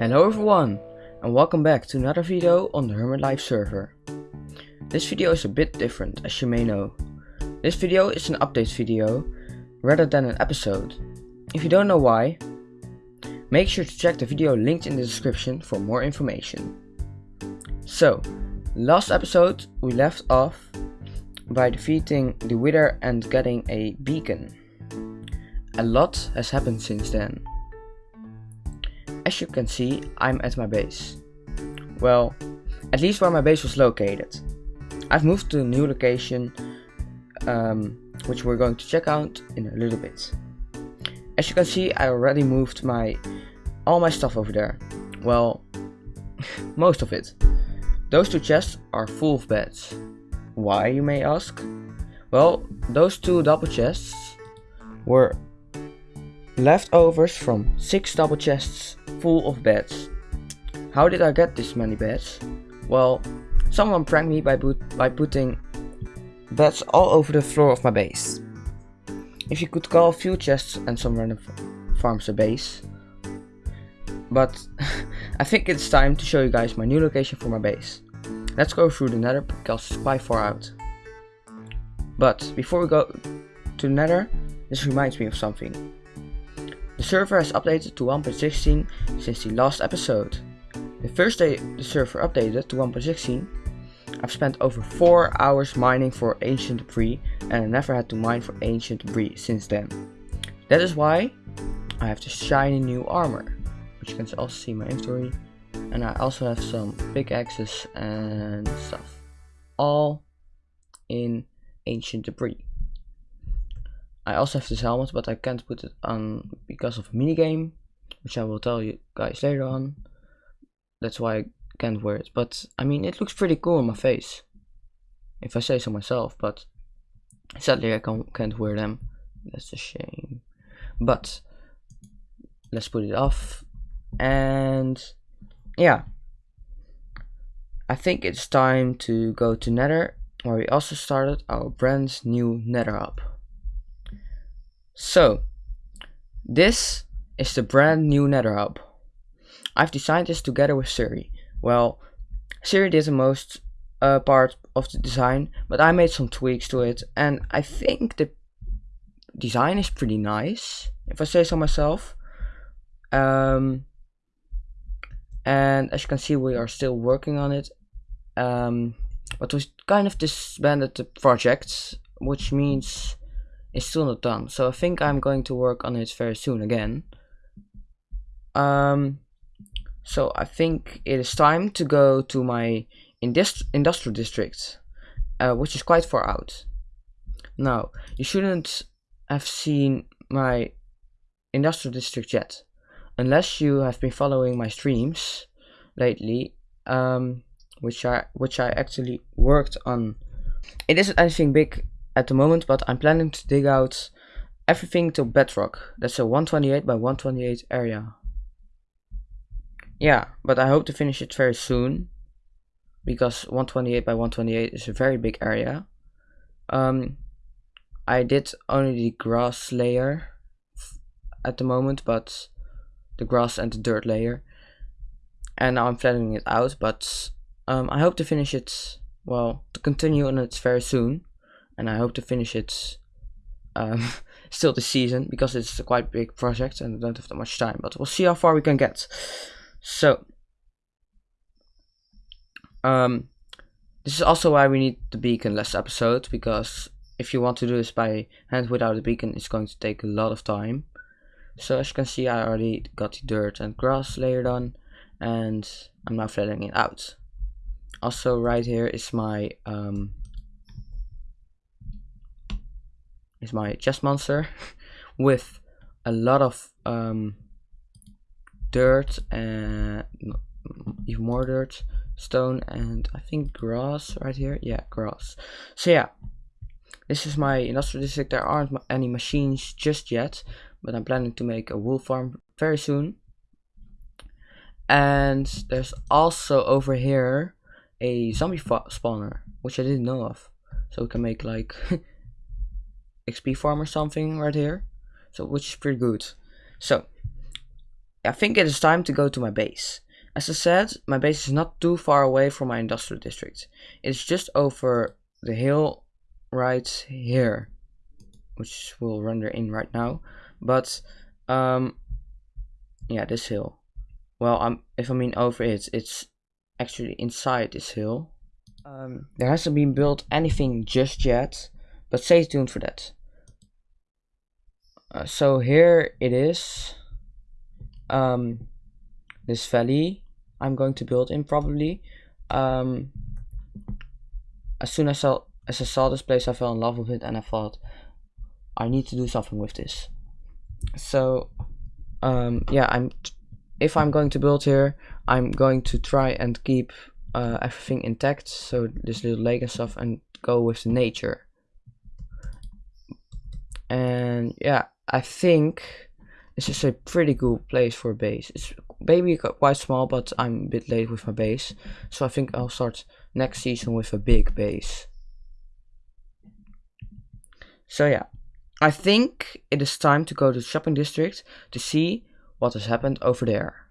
Hello everyone and welcome back to another video on the Hermit Life server. This video is a bit different as you may know. This video is an update video rather than an episode. If you don't know why, make sure to check the video linked in the description for more information. So, last episode we left off by defeating the Wither and getting a beacon. A lot has happened since then. As you can see, I'm at my base. Well, at least where my base was located. I've moved to a new location, um, which we're going to check out in a little bit. As you can see, I already moved my all my stuff over there. Well, most of it. Those two chests are full of beds. Why, you may ask? Well, those two double chests were leftovers from six double chests full of beds. How did I get this many beds? Well, someone pranked me by, by putting beds all over the floor of my base. If you could call a few chests and some random farms a base. But I think it's time to show you guys my new location for my base. Let's go through the nether because it's quite far out. But before we go to the nether, this reminds me of something. The server has updated to 1.16 since the last episode. The first day the server updated to 1.16, I've spent over 4 hours mining for ancient debris and I never had to mine for ancient debris since then. That is why I have this shiny new armor, which you can also see in my inventory. And I also have some pickaxes and stuff. All in ancient debris. I also have this helmet, but I can't put it on because of a minigame, which I will tell you guys later on. That's why I can't wear it. But, I mean, it looks pretty cool on my face. If I say so myself, but sadly I can't, can't wear them. That's a shame. But, let's put it off. And, yeah. I think it's time to go to Nether, where we also started our brand new Nether hub. So, this is the brand new Nether hub. I've designed this together with Siri. Well, Siri did the most uh, part of the design, but I made some tweaks to it, and I think the design is pretty nice, if I say so myself. Um, and as you can see, we are still working on it. Um, but we kind of disbanded the project, which means it's still not done. So I think I'm going to work on it very soon again. Um, so I think it is time to go to my industri industrial district, uh, which is quite far out. Now, you shouldn't have seen my industrial district yet, unless you have been following my streams lately, um, which I which I actually worked on. It isn't anything big at the moment, but I'm planning to dig out everything to bedrock. That's a 128 by 128 area. Yeah, but I hope to finish it very soon because 128 by 128 is a very big area. Um, I did only the grass layer at the moment, but the grass and the dirt layer. And now I'm flattening it out, but um, I hope to finish it, well, to continue on it very soon and I hope to finish it um, still this season because it's a quite big project and I don't have that much time. But we'll see how far we can get. So, um, this is also why we need the beacon last episode because if you want to do this by hand without a beacon, it's going to take a lot of time. So as you can see, I already got the dirt and grass layered on, and I'm now flattening it out. Also, right here is my um, is my chest monster with a lot of um, dirt and even more dirt, stone, and I think grass right here. Yeah, grass. So yeah, this is my industrial district. There aren't any machines just yet, but I'm planning to make a wool farm very soon. And there's also over here a zombie spawner, which I didn't know of. So we can make like XP farm or something right here. So which is pretty good. So I think it is time to go to my base. As I said, my base is not too far away from my industrial district. It's just over the hill right here, which will render in right now. But, um, yeah, this hill. Well, I'm, if I mean over it, it's actually inside this hill. Um, there hasn't been built anything just yet, but stay tuned for that. Uh, so here it is. Um, this valley I'm going to build in probably. Um, as soon as I, as I saw this place, I fell in love with it and I thought I need to do something with this. So um, yeah, I'm if I'm going to build here, I'm going to try and keep uh, everything intact. So this little lake and stuff, and go with the nature. And yeah, I think this is a pretty good place for a base. It's maybe quite small, but I'm a bit late with my base. So I think I'll start next season with a big base. So yeah, I think it is time to go to the shopping district to see what has happened over there.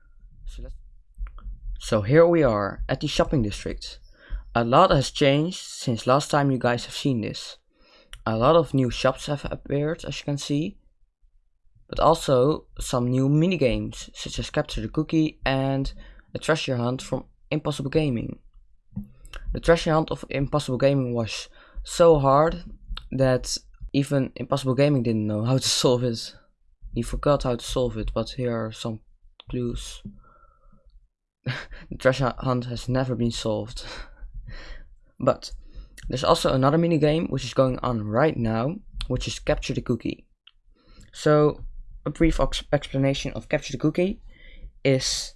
So here we are at the shopping district. A lot has changed since last time you guys have seen this. A lot of new shops have appeared as you can see but also some new minigames, such as Capture the Cookie and a treasure hunt from Impossible Gaming. The treasure hunt of Impossible Gaming was so hard that even Impossible Gaming didn't know how to solve it. He forgot how to solve it, but here are some clues. the treasure hunt has never been solved. but there's also another minigame which is going on right now, which is Capture the Cookie. So a brief explanation of Capture the Cookie is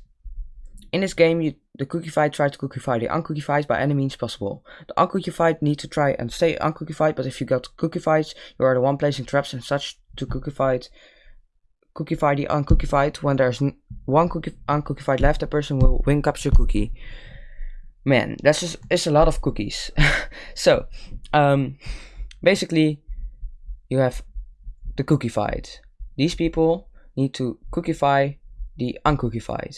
in this game, you, the cookified try to cookify the uncookified by any means possible. The uncookified need to try and stay uncookified, but if you got cookified, you are the one placing traps and such to cookified, cookify the uncookified. When there's one cookie uncookified left, the person will win capture cookie. Man, that's just it's a lot of cookies. so, um, basically, you have the cookified. These people need to cookify the uncookified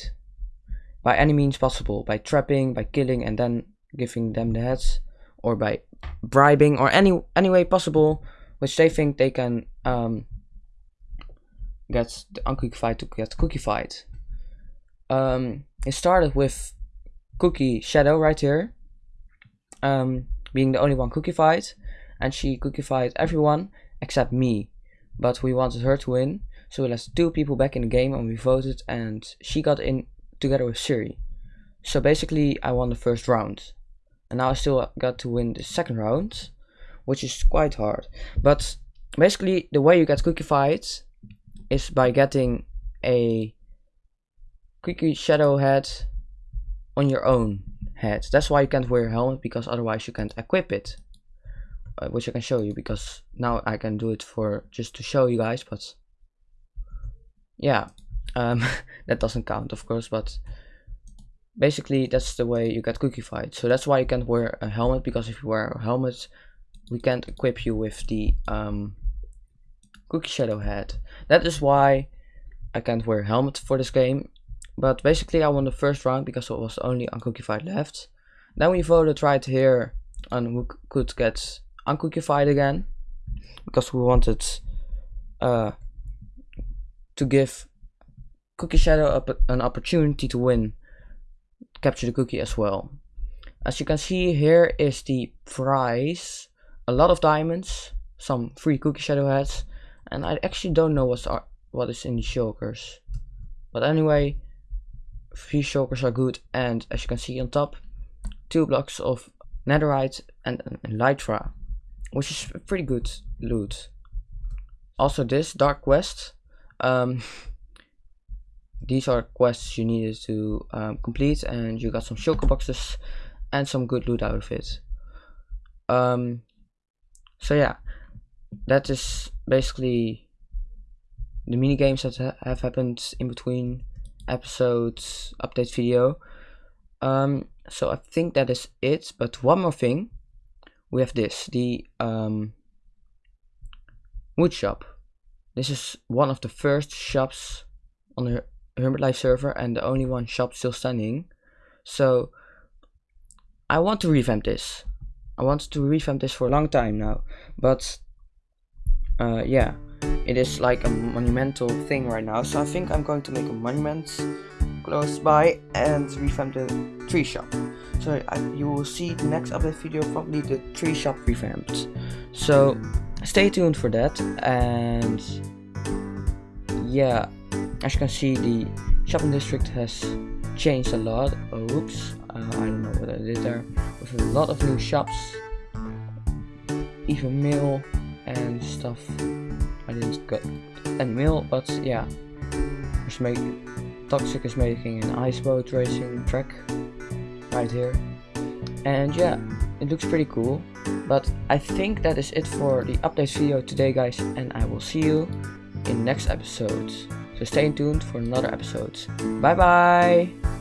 by any means possible, by trapping, by killing and then giving them the heads, or by bribing, or any any way possible which they think they can um, get the uncookified to get cookified. Um, it started with Cookie Shadow right here, um, being the only one cookified, and she cookified everyone except me but we wanted her to win. So we let two people back in the game and we voted and she got in together with Siri. So basically I won the first round. And now I still got to win the second round, which is quite hard. But basically the way you get cookified is by getting a cookie shadow head on your own head. That's why you can't wear a helmet because otherwise you can't equip it which I can show you because now I can do it for just to show you guys but yeah um, that doesn't count of course but basically that's the way you get cookified so that's why you can't wear a helmet because if you wear a helmet we can't equip you with the um, cookie shadow head. That is why I can't wear a helmet for this game but basically I won the first round because it was only uncookified left. Then we voted right here on who could get uncookified again because we wanted uh, to give Cookie Shadow an opportunity to win capture the cookie as well. As you can see here is the prize, a lot of diamonds, some free Cookie Shadow heads, and I actually don't know what's what is in the shulkers. But anyway, free shulkers are good and as you can see on top, two blocks of netherite and, and elytra which is pretty good loot. Also this Dark Quest, um, these are quests you needed to um, complete and you got some shulker boxes and some good loot out of it. Um, so yeah, that is basically the mini games that ha have happened in between episodes, update video. Um, so I think that is it, but one more thing we have this, the um, wood shop. This is one of the first shops on the Hermit Life server and the only one shop still standing. So I want to revamp this. I wanted to revamp this for a long time now, but uh, yeah, it is like a monumental thing right now. So I think I'm going to make a monument close by and revamp the tree shop. So I, you will see the next update video probably the tree shop revamped. So stay tuned for that and yeah, as you can see the shopping district has changed a lot. Oops, uh, I don't know what I did there. With a lot of new shops, even mail and stuff. I didn't get any mail, but yeah. just make Toxic is making an ice boat racing track right here. And yeah, it looks pretty cool. But I think that is it for the update video today guys and I will see you in next episodes. So stay tuned for another episode. Bye bye!